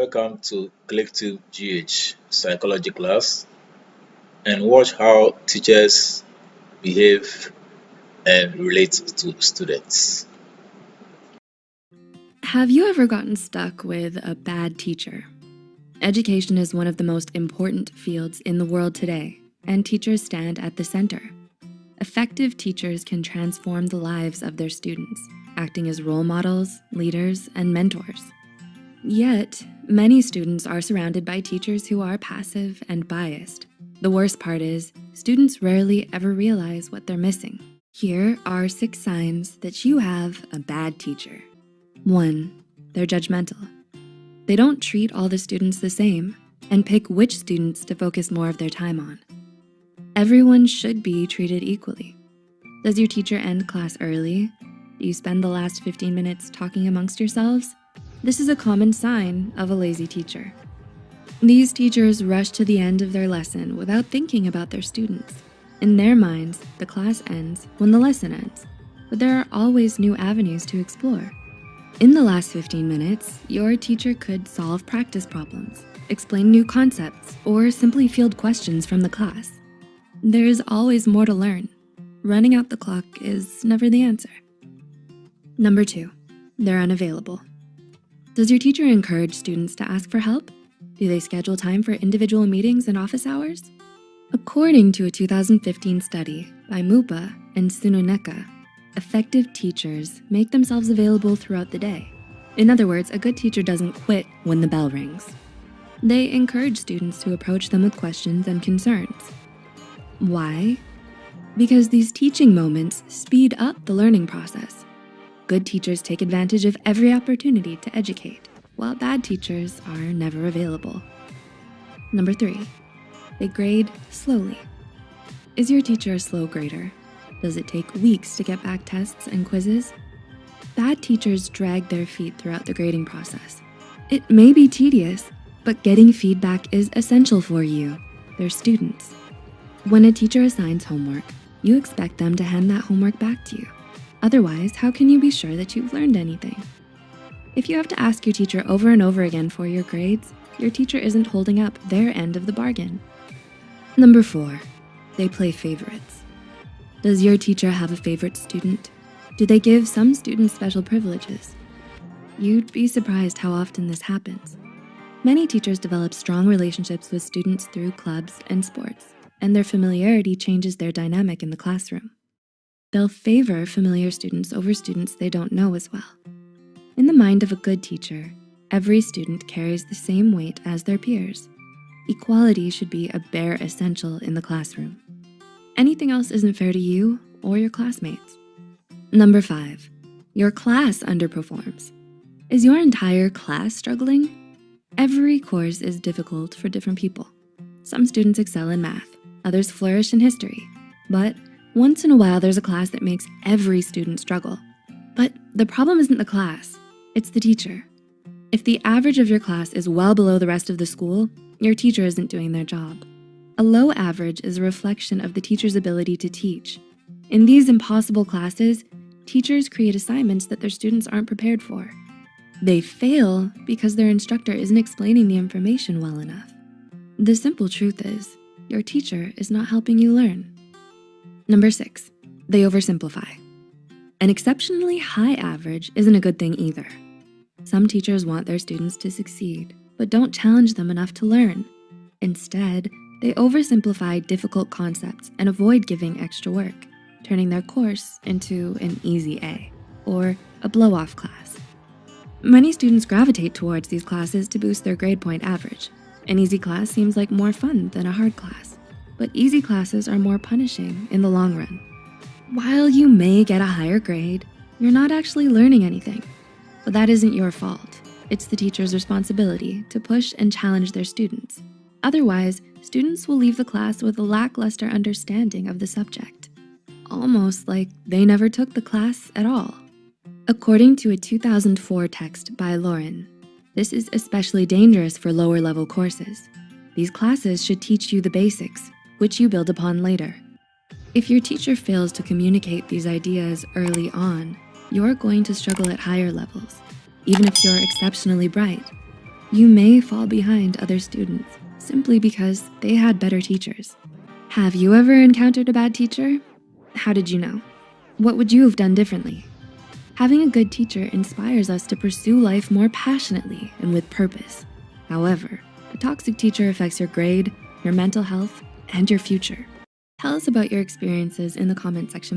Welcome to Collective GH Psychology class and watch how teachers behave and relate to students. Have you ever gotten stuck with a bad teacher? Education is one of the most important fields in the world today, and teachers stand at the center. Effective teachers can transform the lives of their students, acting as role models, leaders, and mentors. Yet, many students are surrounded by teachers who are passive and biased. The worst part is, students rarely ever realize what they're missing. Here are six signs that you have a bad teacher. One, they're judgmental. They don't treat all the students the same and pick which students to focus more of their time on. Everyone should be treated equally. Does your teacher end class early? Do you spend the last 15 minutes talking amongst yourselves? This is a common sign of a lazy teacher. These teachers rush to the end of their lesson without thinking about their students. In their minds, the class ends when the lesson ends, but there are always new avenues to explore. In the last 15 minutes, your teacher could solve practice problems, explain new concepts, or simply field questions from the class. There is always more to learn. Running out the clock is never the answer. Number two, they're unavailable. Does your teacher encourage students to ask for help? Do they schedule time for individual meetings and office hours? According to a 2015 study by Mupa and Chinooneka, effective teachers make themselves available throughout the day. In other words, a good teacher doesn't quit when the bell rings. They encourage students to approach them with questions and concerns. Why? Because these teaching moments speed up the learning process. Good teachers take advantage of every opportunity to educate, while bad teachers are never available. Number three, they grade slowly. Is your teacher a slow grader? Does it take weeks to get back tests and quizzes? Bad teachers drag their feet throughout the grading process. It may be tedious, but getting feedback is essential for you, their students. When a teacher assigns homework, you expect them to hand that homework back to you. Otherwise, how can you be sure that you've learned anything? If you have to ask your teacher over and over again for your grades, your teacher isn't holding up their end of the bargain. Number four, they play favorites. Does your teacher have a favorite student? Do they give some students special privileges? You'd be surprised how often this happens. Many teachers develop strong relationships with students through clubs and sports, and their familiarity changes their dynamic in the classroom. They'll favor familiar students over students they don't know as well. In the mind of a good teacher, every student carries the same weight as their peers. Equality should be a bare essential in the classroom. Anything else isn't fair to you or your classmates. Number five, your class underperforms. Is your entire class struggling? Every course is difficult for different people. Some students excel in math, others flourish in history, but once in a while, there's a class that makes every student struggle. But the problem isn't the class, it's the teacher. If the average of your class is well below the rest of the school, your teacher isn't doing their job. A low average is a reflection of the teacher's ability to teach. In these impossible classes, teachers create assignments that their students aren't prepared for. They fail because their instructor isn't explaining the information well enough. The simple truth is, your teacher is not helping you learn. Number six, they oversimplify. An exceptionally high average isn't a good thing either. Some teachers want their students to succeed, but don't challenge them enough to learn. Instead, they oversimplify difficult concepts and avoid giving extra work, turning their course into an easy A or a blow-off class. Many students gravitate towards these classes to boost their grade point average. An easy class seems like more fun than a hard class but easy classes are more punishing in the long run. While you may get a higher grade, you're not actually learning anything, but that isn't your fault. It's the teacher's responsibility to push and challenge their students. Otherwise, students will leave the class with a lackluster understanding of the subject, almost like they never took the class at all. According to a 2004 text by Lauren, this is especially dangerous for lower level courses. These classes should teach you the basics, which you build upon later. If your teacher fails to communicate these ideas early on, you're going to struggle at higher levels, even if you're exceptionally bright. You may fall behind other students simply because they had better teachers. Have you ever encountered a bad teacher? How did you know? What would you have done differently? Having a good teacher inspires us to pursue life more passionately and with purpose. However, a toxic teacher affects your grade, your mental health, and your future. Tell us about your experiences in the comment section